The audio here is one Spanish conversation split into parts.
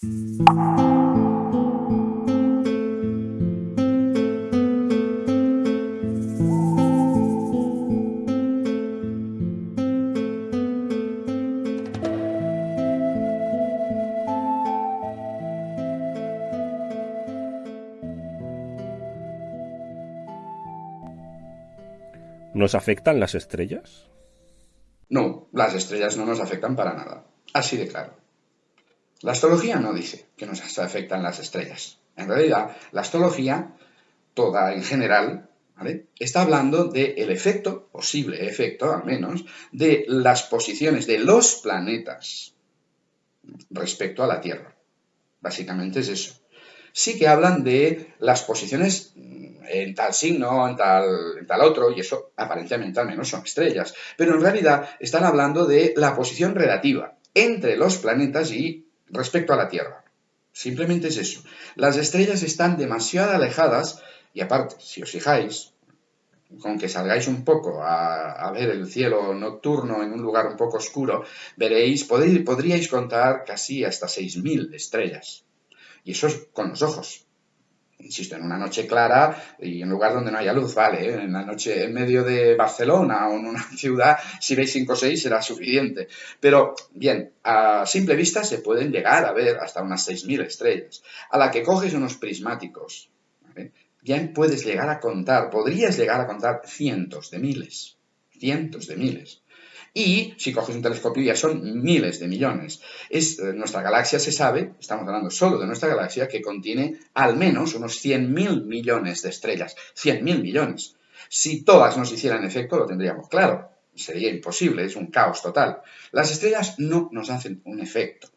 ¿Nos afectan las estrellas? No, las estrellas no nos afectan para nada. Así de claro. La astrología no dice que nos afectan las estrellas. En realidad, la astrología, toda en general, está hablando del efecto, posible efecto al menos, de las posiciones de los planetas respecto a la Tierra. Básicamente es eso. Sí que hablan de las posiciones en tal signo, en tal, en tal otro, y eso aparentemente al menos son estrellas. Pero en realidad están hablando de la posición relativa entre los planetas y respecto a la Tierra. Simplemente es eso. Las estrellas están demasiado alejadas y aparte, si os fijáis, con que salgáis un poco a, ver el cielo nocturno en un lugar un poco oscuro, veréis, podríais contar casi hasta 6.000 estrellas. Y eso es con los ojos insisto, en una noche clara y en un lugar donde no haya luz, vale, ¿eh? en la noche en medio de Barcelona o en una ciudad, si veis 5 o 6 será suficiente. Pero bien, a simple vista se pueden llegar a ver hasta unas 6.000 estrellas. A la que coges unos prismáticos, ya puedes llegar a contar, podrías llegar a contar cientos de miles, cientos de miles. Y si coges un telescopio ya son miles de millones. Es, eh, nuestra galaxia se sabe, estamos hablando solo de nuestra galaxia, que contiene al menos unos 100.000 millones de estrellas. 100.000 millones. Si todas nos hicieran efecto, lo tendríamos claro. Sería imposible, es un caos total. Las estrellas no nos hacen un efecto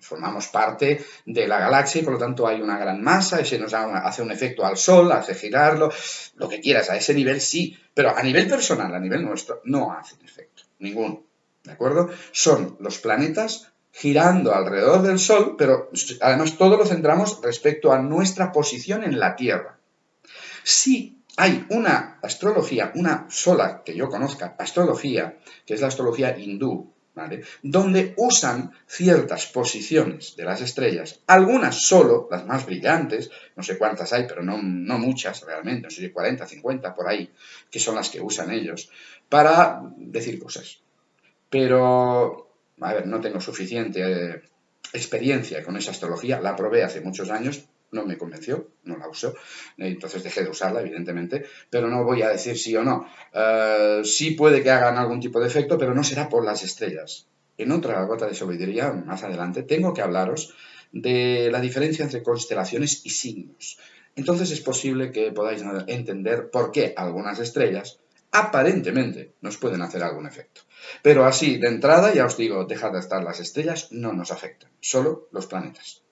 formamos parte de la galaxia y por lo tanto hay una gran masa, ese nos hace un efecto al Sol, hace girarlo, lo que quieras, a ese nivel sí, pero a nivel personal, a nivel nuestro, no hacen efecto ninguno. ¿De acuerdo? Son los planetas girando alrededor del Sol, pero además todo lo centramos respecto a nuestra posición en la Tierra. Si hay una astrología, una sola que yo conozca, astrología, que es la astrología hindú, donde usan ciertas posiciones de las estrellas, algunas solo, las más brillantes, no sé cuántas hay, pero no, no muchas realmente, no sé si 40, 50 por ahí, que son las que usan ellos, para decir cosas. Pero, a ver, no tengo suficiente eh, experiencia con esa astrología, la probé hace muchos años, no me convenció, no la uso, entonces dejé de usarla, evidentemente, pero no voy a decir sí o no. Eh, sí puede que hagan algún tipo de efecto, pero no será por las estrellas. En otra gota de sabiduría, más adelante, tengo que hablaros de la diferencia entre constelaciones y signos. Entonces es posible que podáis entender por qué algunas estrellas aparentemente nos pueden hacer algún efecto. Pero así, de entrada, ya os digo, dejad de estar las estrellas, no nos afectan, solo los planetas.